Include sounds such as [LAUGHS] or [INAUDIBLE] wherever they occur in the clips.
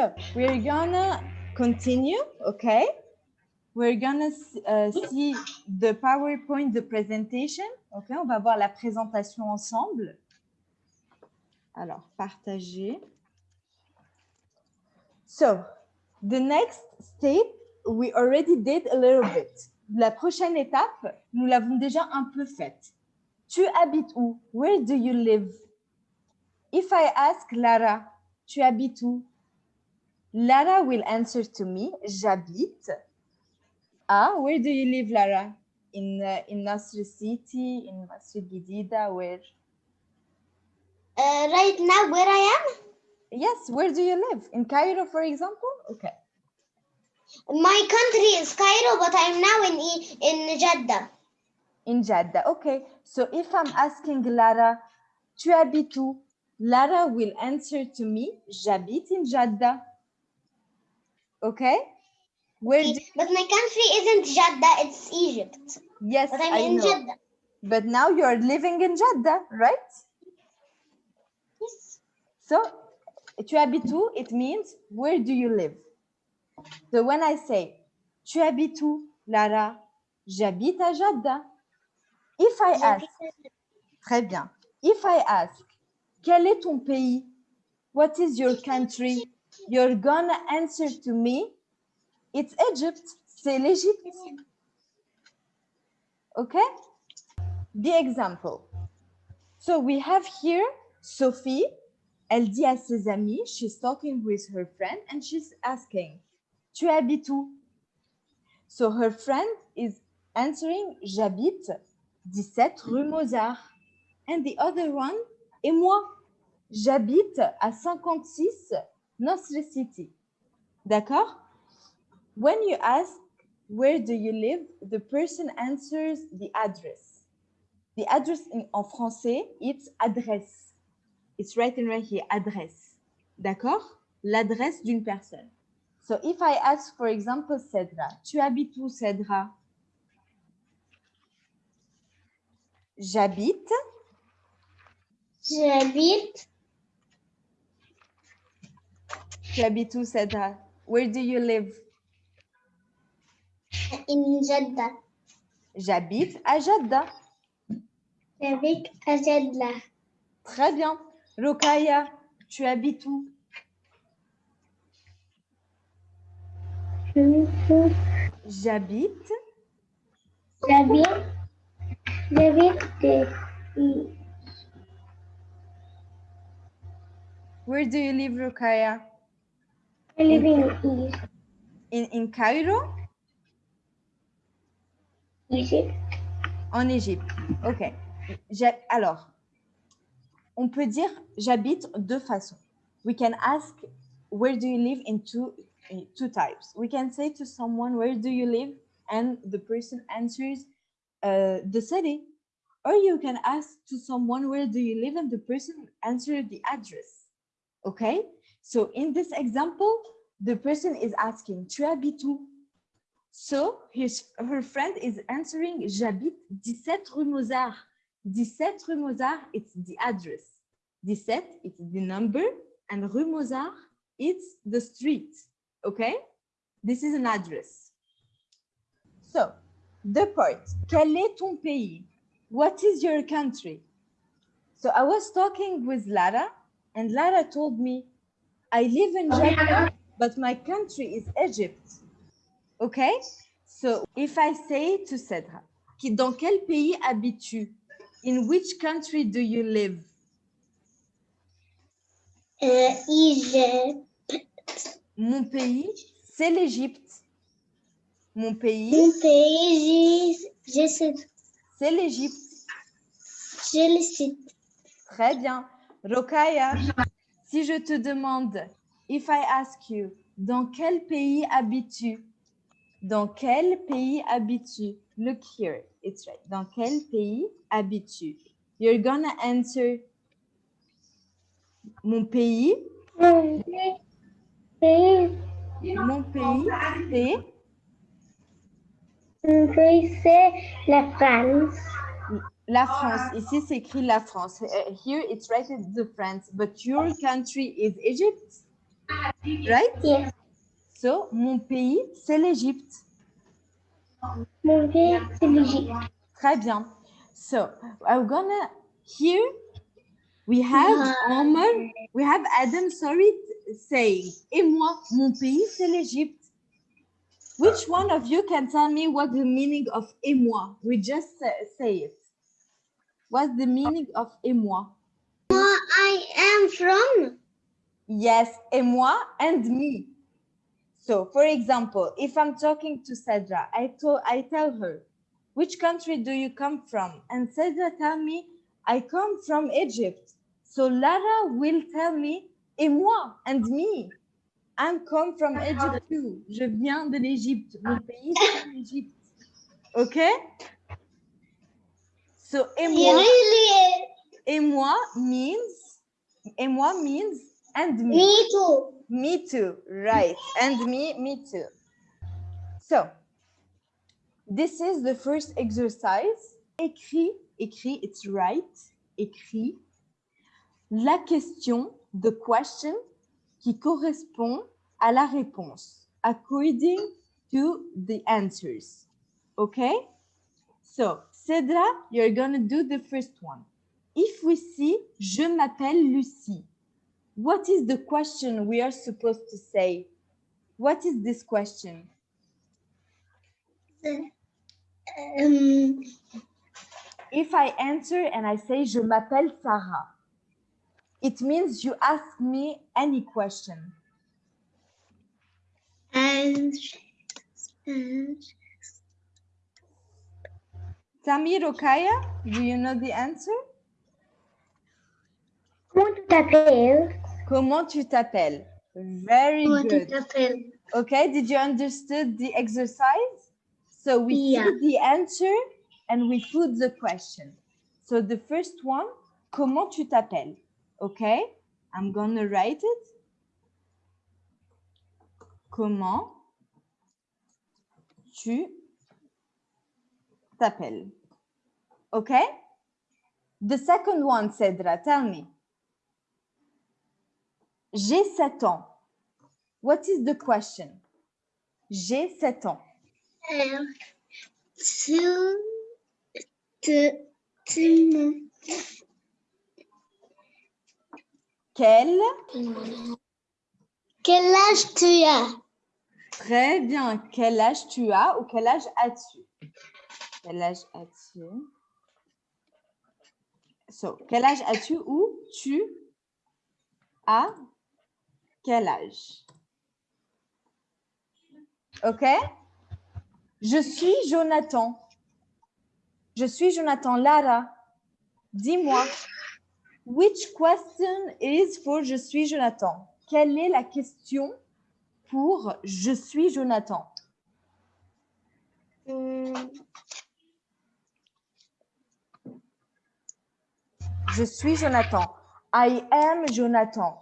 So we're gonna continue, okay? We're gonna uh, see the PowerPoint, the presentation. Okay, on va voir la présentation ensemble. Alors, partager. So, the next step, we already did a little bit. La prochaine étape, nous l'avons déjà un peu faite. Tu habites où? Where do you live? If I ask Lara, tu habites où? Lara will answer to me, j'habite. Ah, where do you live, Lara? In uh, in Nasr City, in Masjid Gidida, where? Uh, right now, where I am? Yes, where do you live? In Cairo, for example? Okay. My country is Cairo, but I'm now in in Jeddah. In Jeddah, okay. So if I'm asking Lara, tu habites où? Lara will answer to me, j'habite in Jeddah. Okay? Where do But my country isn't Jeddah, it's Egypt. Yes, But I'm I in know. Jeddah. But now you're living in Jeddah, right? Yes. So, tu habites où? It means where do you live? So when I say tu habites où, Lara? J'habite à Jeddah. If I ask, très bien. If I ask, quel est ton pays? What is your country? You're gonna answer to me, it's Egypt. C'est l'Égypte. Okay? The example. So we have here Sophie. Elle dit à ses amis, she's talking with her friend and she's asking, tu habites où? So her friend is answering, j'habite 17 rue Mozart. And the other one, et moi, j'habite à 56 Nasr City. D'accord? When you ask, where do you live? The person answers the address. The address in, en français, it's adresse. It's written right here, adresse. D'accord? L'adresse d'une personne. So if I ask, for example, Cedra, tu habites où, Cedra? J'habite J'habite Tu habites où, Cedra? Where do you live? in Jeddah. J'habite à Jeddah. J'habite à Jeddah. Très bien. Rokaya, tu habites où? J'habite. J'habite. J'habite. Where do you live, Rokaya? I live in In, in Cairo? Egypt. En Égypte. OK. Alors, on peut dire j'habite deux façons. We can ask where do you live in two, in two types. We can say to someone where do you live and the person answers uh, the city. Or you can ask to someone where do you live and the person answers the address. Okay? So in this example, the person is asking tu habites où? So his, her friend is answering j'habite 17 rue Mozart. 17 rue Mozart, it's the address. 17, it's the number, and rue Mozart, it's the street. Okay? This is an address. So, the part, quel est ton pays? What is your country? So I was talking with Lara, and Lara told me, I live in Jeddah, but my country is Egypt. Okay? So if I say to Cedra, dans quel pays habites-tu? In which country do you live? Uh, Egypt. Mon pays, c'est l'Égypte. Mon pays, Mon pays, je, sais, c'est l'Égypte. je le sais. Très bien. Rokaya, si je te demande, if I ask you, dans quel pays habites-tu? Dans quel pays habites-tu? Look here, it's right. Dans quel pays habites-tu? You're gonna answer mon pays. Mon pays, Mon pays, c'est? Mon pays, c'est la France. La France. Ici, c'est écrit la France. Uh, here, it's written the France. But your country is Egypt? Right? Yes. So, mon pays, c'est l'Égypte. Mon pays, c'est l'Égypte. Très bien. So, I'm gonna here we have Omar, we have Adam, sorry, saying, et moi, mon pays, c'est l'Égypte. Which one of you can tell me what the meaning of et moi? We just say, say it. What's the meaning of et moi? I am from Yes, et moi and me. So, for example, if I'm talking to Cedra, I, I tell her, which country do you come from? And Cedra tell me, I come from Egypt. So Lara will tell me, et moi and me. I come from Egypt too. Je viens de l'Égypte. Mon pays, c'est l'Égypte. Okay? So, et moi, et moi means, et moi means and me. me too. Me too, right. And me, me too. So, this is the first exercise. Écris, écris, it's right. Écris la question, the question, qui correspond à la réponse, according to the answers. Okay? So, Cedra, you're gonna do the first one. If we see, je m'appelle Lucie. What is the question we are supposed to say? What is this question? Um, If I answer and I say je m'appelle Sarah, it means you ask me any question. and, and Tamir Okaya, do you know the answer? comment tu t'appelles? Comment tu t'appelles? Very Comment tu good. t'appelles? Okay, did you understood the exercise? So we Yeah. see the answer and we put the question. So the first one, comment tu t'appelles? Okay, I'm gonna write it. Comment tu t'appelles? Okay? The second one, Cedra, tell me. J'ai 7 ans. What is the question? J'ai 7 ans. Tu, tu, tu, Quel? quel âge tu as? Très bien. Quel âge tu as ou quel âge as-tu? Quel âge as-tu? So, quel âge as-tu ou tu as quel âge? OK? Je suis Jonathan. Je suis Jonathan. Lara, dis-moi. Which question is for je suis Jonathan? Quelle est la question pour je suis Jonathan? Hmm, Je suis Jonathan. I am Jonathan.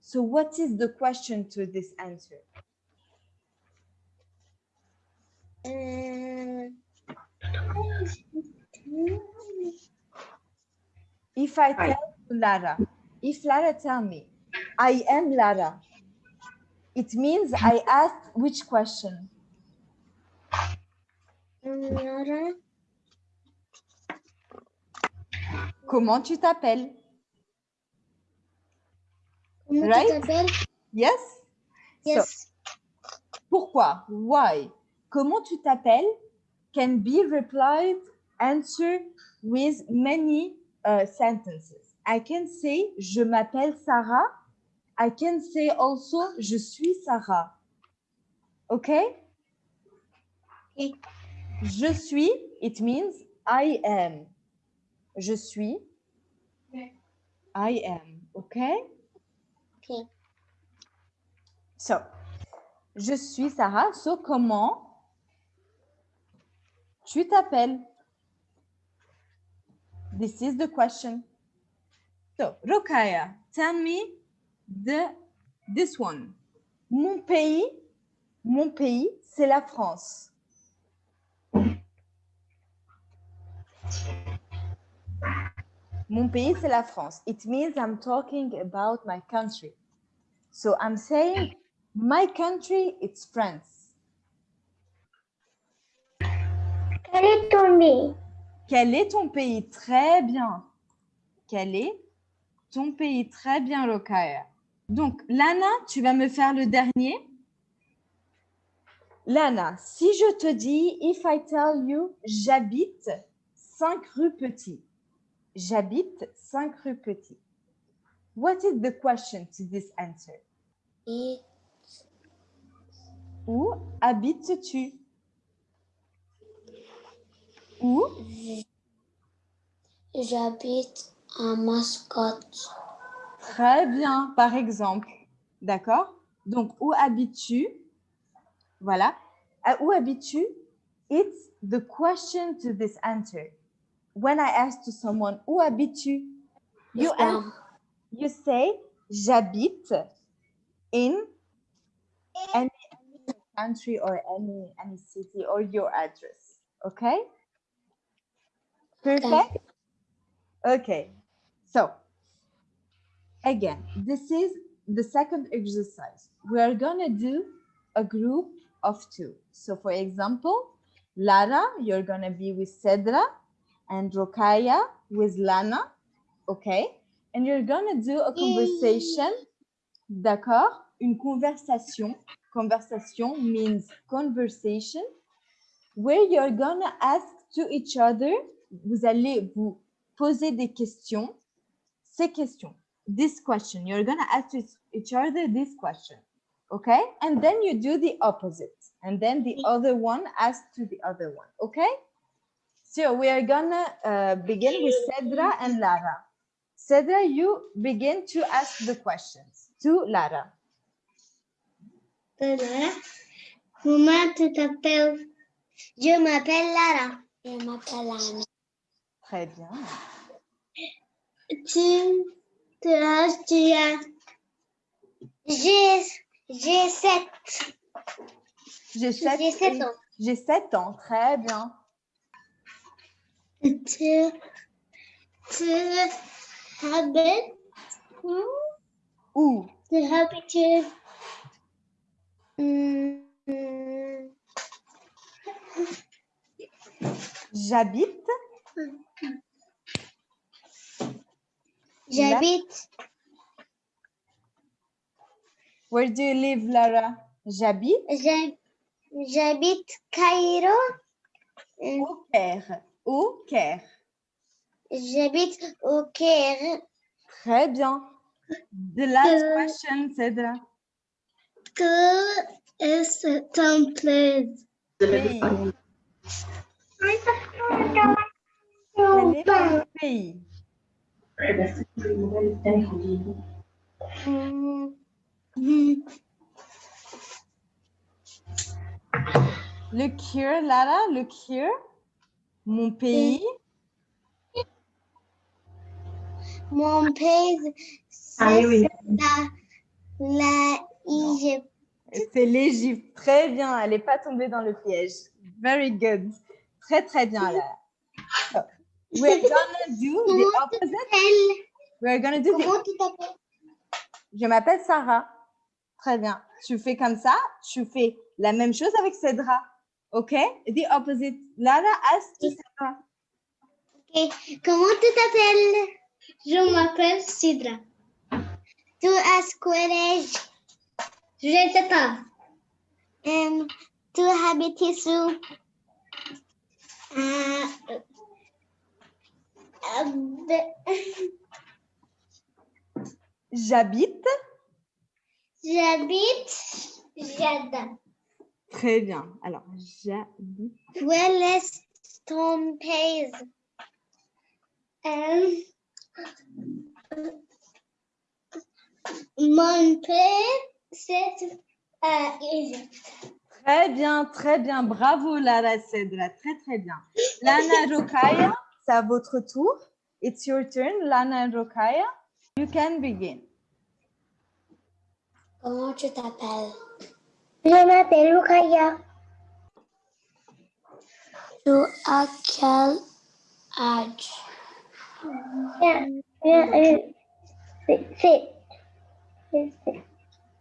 So what is the question to this answer? If I tell Lara, if Lara tell me, I am Lara, it means I asked which question? Laura, Comment tu t'appelles? comment Right? tu t'appelles? Yes? So, Yes. pourquoi? Why? Comment tu t'appelles? Can be replied answer with many uh, sentences. I can say je m'appelle Sarah. I can say also je suis Sarah. Okay. Je suis, it means I am. Je suis. I am. Okay? Okay. So, je suis Sarah. So, comment tu t'appelles? This is the question. So, Rokaya, tell me the this one. Mon pays, mon pays, c'est la France. Mon pays, c'est la France. It means I'm talking about my country. So I'm saying my country, it's France. Quel est ton pays? Quel est ton pays? Très bien. Quel est ton pays? Très bien, Rokaya. Donc, Lana, tu vas me faire le dernier? Lana, si je te dis, if I tell you, j'habite 5 rue Petit. J'habite 5 rue Petit. What is the question to this answer? Et Où habites-tu? Où? j'habite à Mascotte. Très bien, par exemple. D'accord? Donc, où habites-tu? Voilà. À où habites-tu? It's the question to this answer. When I ask to someone, où habites-tu You, you say, j'habite in any, any country or any, any city or your address. Okay? Perfect? Okay. So, again, this is the second exercise. We are going to do a group of two. So, for example, Lara, you're going to be with Cedra and Rokaya with Lana. Okay. And you're going to do a conversation. D'accord? Une conversation. Conversation means conversation where you're going to ask to each other. Vous allez vous poser des questions. Ces questions. This question. You're going to ask to each other this question. Okay? And then you do the opposite. And then the other one asks to the other one. Okay? So we are gonna uh, begin with Cedra and Lara. Cedra, you begin to ask the questions to Lara. Comment tu t'appelles? Je m'appelle Lara. Je m'appelle Anna. Très bien. Tu, tu as, tu as. J'ai, j'ai sept. J'ai sept, J'ai sept ans. J'ai sept ans. Très bien. Tu, tu habites où? Où? Tu habites. Hmm, J'habite. J'habite. Where do you live, Lara? J'habite j'hab- J'habite Cairo. Hmm, au Caire. Au Caire. J'habite au Caire. Très bien. The last Euh, question, Cedra. Que est ton place? Pays. Pays? Le cure, Lara, le cure? Mon pays. Mon pays, c'est la, la Égypte. C'est l'Égypte. Très bien. Elle n'est pas tombée dans le piège. Very good. Très, très bien. So, we're gonna do the Comment tu opposite. t'appelles? We're gonna do the Comment tu t'appelles? Je m'appelle Sarah. Très bien. Tu fais comme ça, tu fais la même chose avec Cedra. OK? The opposite. Lara asks to Cedra. Ok. Comment tu t'appelles? Je m'appelle Sidra. Tu as quel âge? Je ne sais pas. Hum, tu habites où? Euh, euh, de- J'habite? [LAUGHS] J'habite Jada. Très bien. Alors, j'habite. Quel est ton pays? Euh, mon pays, c'est à Égypte. Très bien, très bien. Bravo, Lara Cedra. Très, très bien. Lana Rokaya, c'est à votre tour. It's your turn, Lana Rokaya. You can begin. Comment tu t'appelles? Je m'appelle Rukaya. Tu as quel âge?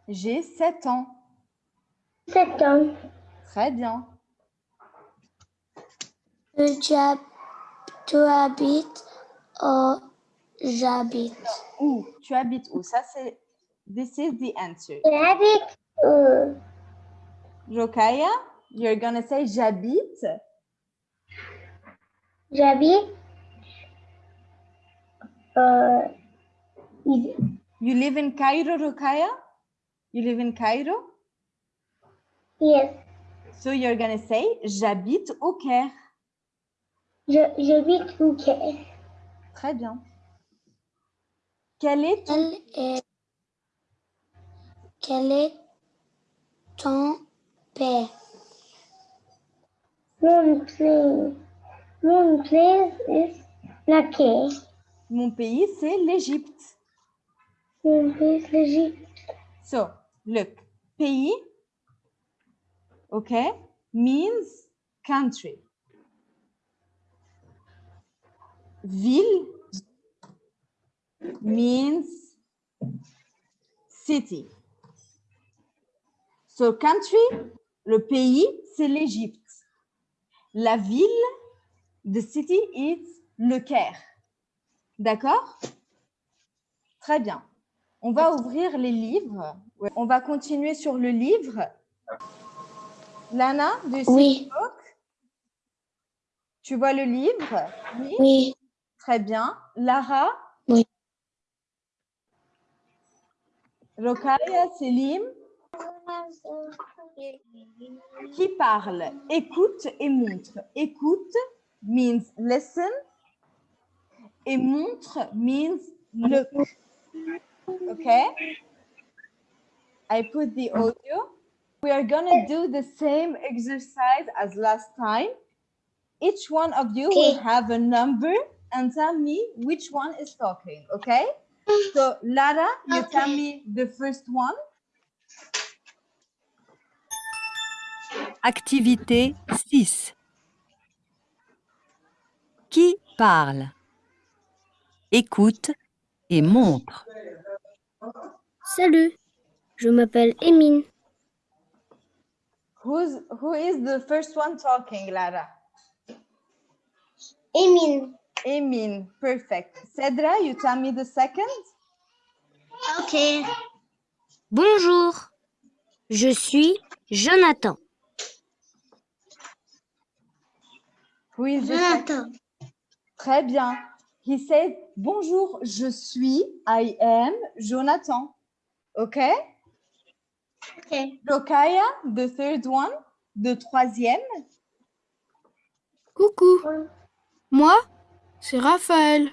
J'ai 7 ans. Sept ans. Très bien. Tu, hab- tu habites où? J'habite. Où? Tu habites où? Ça, c'est... This is the answer. J'habite où? Rokaya, you're gonna say j'habite. J'habite. Il- You live in Cairo, Rokaya? You live in Cairo? yes. So you're gonna say j'habite au Caire. Je- J'habite au Caire. Très bien. Quel est ton... Quel est, quel est ton père? Mon pays. mon place est la Caire. Mon pays, c'est l'Égypte. Mon place l'Égypte. So, look, pays, okay, means country. Ville means city. So, country, le pays, c'est l'Égypte. La ville, the city is le Caire. D'accord? Très bien. On va ouvrir les livres. On va continuer sur le livre. Lana, see Oui. book? Tu vois le livre? Oui. Oui. Très bien. Lara? Oui. Rokaya, Selim? Qui parle Écoute et montre. Écoute means listen et montre means look. Okay? I put the audio. We are gonna do the same exercise as last time. Each one of you will have a number and tell me which one is talking, okay? So Lara, you tell me the first one. Activité 6. Qui parle? Écoute et montre. Salut, je m'appelle Emine. Who's who is the first one talking, Lara? Emile. Emin, perfect. Cedra, you tell me the second? Ok. Bonjour, je suis Jonathan. Who is the second? Jonathan. Très bien. He said, bonjour, je suis, I am Jonathan. Okay? Ok. Rokaya, the third one, the troisième. Coucou, moi, c'est Raphaël.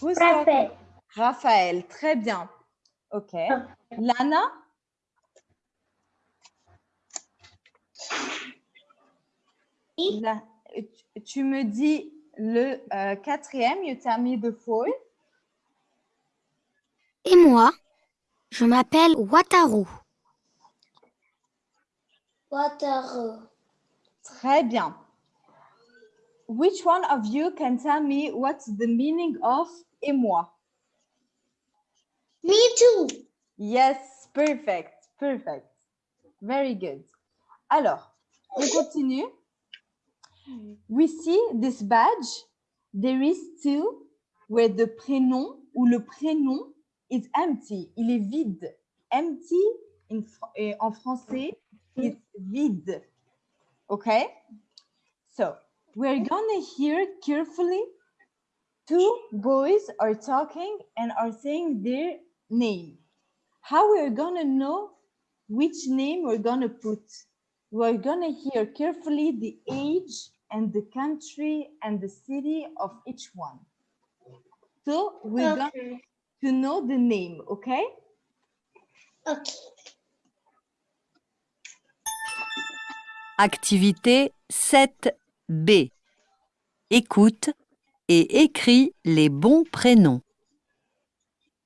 Raphaël. Raphaël, très bien. Ok. Lana? La- tu- me dis le euh, quatrième, you tell me the fourth. Et moi, je m'appelle Wataru. Waterloo. Très bien. Which one of you can tell me what's the meaning of et moi? Me too. Yes, perfect, perfect. Very good. Alors, on continue. We see this badge. There is two where the prénom ou le prénom is empty. Il est vide. Empty in eh, en français is vide. Okay? So, we're gonna hear carefully. Two boys are talking and are saying their name. How we're gonna know which name we're gonna put? We're gonna hear carefully the age and the country and the city of each one. So we're going Ok. to know the name, okay? Ok. Activité 7B. Écoute et écris les bons prénoms.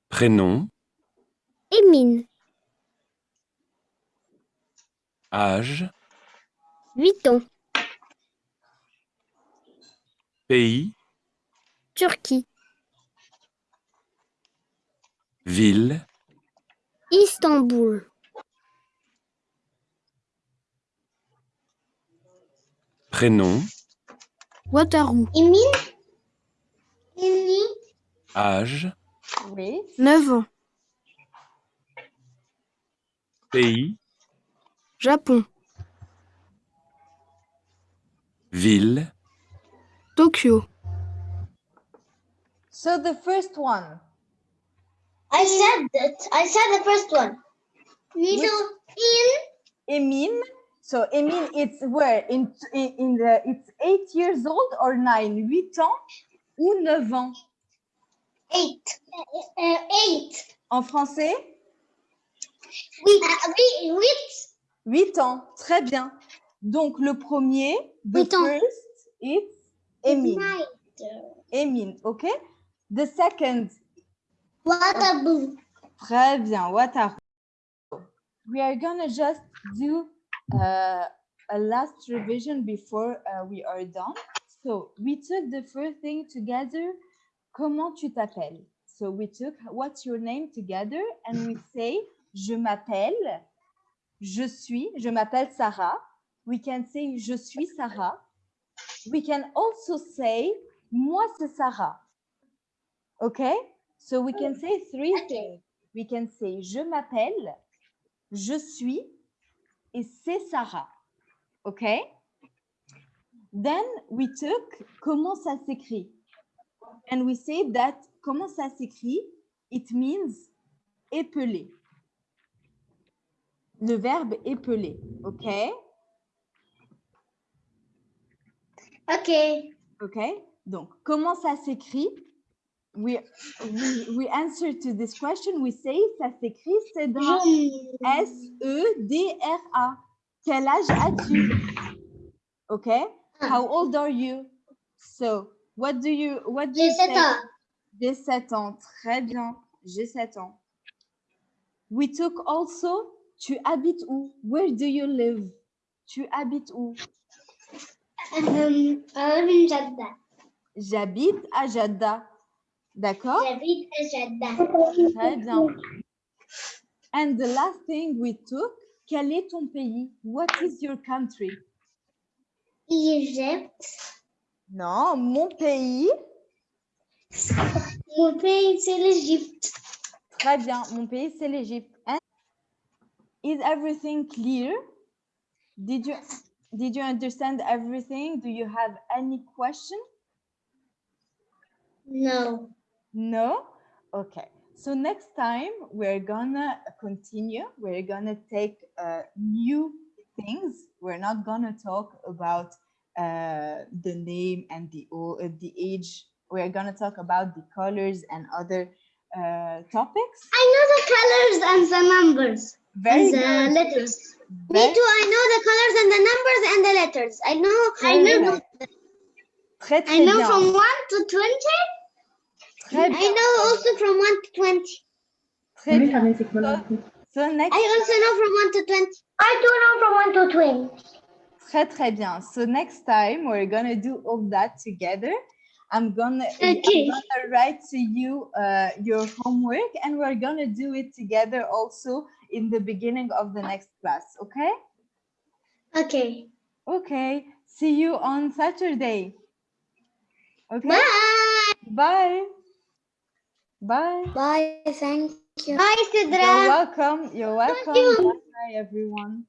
Prénom, Emine, âge, 8 ans, pays, Turquie, Ville. Istanbul. Prénom. Wataru. Émile. Émile. Âge. Oui. 9 ans. Pays. Japon. Ville. Tokyo. So the first one. I said that. I said the first one. Middle. In? Emin? So Emin, it's where? In, in the it's eight years old or nine, huit ans ou neuf ans? Eight. Uh, eight. en français? Huit. Uh, huit. Huit. Huit ans, très bien. Donc le premier, the first, it's Emin. Emin, okay? The second, Watabu. très bien. We are gonna just do uh, a last revision before uh, we are done. So we took the first thing together. Comment tu t'appelles? So we took what's your name together? And we say je m'appelle, je suis, je m'appelle Sarah. We can say je suis Sarah. We can also say moi c'est Sarah. Okay? So we can say three things. We can say je m'appelle, je suis et c'est Sarah. Okay? Then we took comment ça s'écrit? And we say that comment ça s'écrit, it means épeler. Le verbe épeler. Okay? Okay. Okay? Donc, comment ça s'écrit? We, we, we answer to this question, we say ça s'écrit, c'est dans. S-E-D-R-A. Quel âge as-tu? Okay? How old are you? So, what do you, what do J'ai you sept say? ans. J'ai 7 ans. Très bien. J'ai 7 ans. We took also, tu habites où? Where do you live? Tu habites où? Um, I live in Jeddah. J'habite à Jeddah. D'accord? J'habite à Jeddah. Très bien. And the last thing we took, quel est ton pays? What is your country? Égypte. Non, mon pays. Mon pays, c'est l'Égypte. Très bien, mon pays c'est l'Égypte. Is everything clear? Did you did you understand everything? Do you have any question? No. No? Okay. So next time we're gonna continue. We're gonna take uh, new things. We're not gonna talk about uh, the name and the uh, the age. We're gonna talk about the colors and other uh, topics. I know the colors and the numbers Very and the good. letters. Me too. I know the colors and the numbers and the letters. I know. I know. good. Très I know bien. from one to twenty. Très I bien. know also from one to twenty. Très bien. So, so next I also know from one to twenty. I do know from one to twenty. Très très bien. So next time we're gonna do all that together. I'm gonna, I'm gonna write to you uh, your homework and we're gonna do it together also in the beginning of the next class. Okay? Okay. Okay. See you on Saturday. Okay. Bye. Bye. Bye. Bye. Thank you. Bye, You're welcome. You're welcome. you. Bye everyone.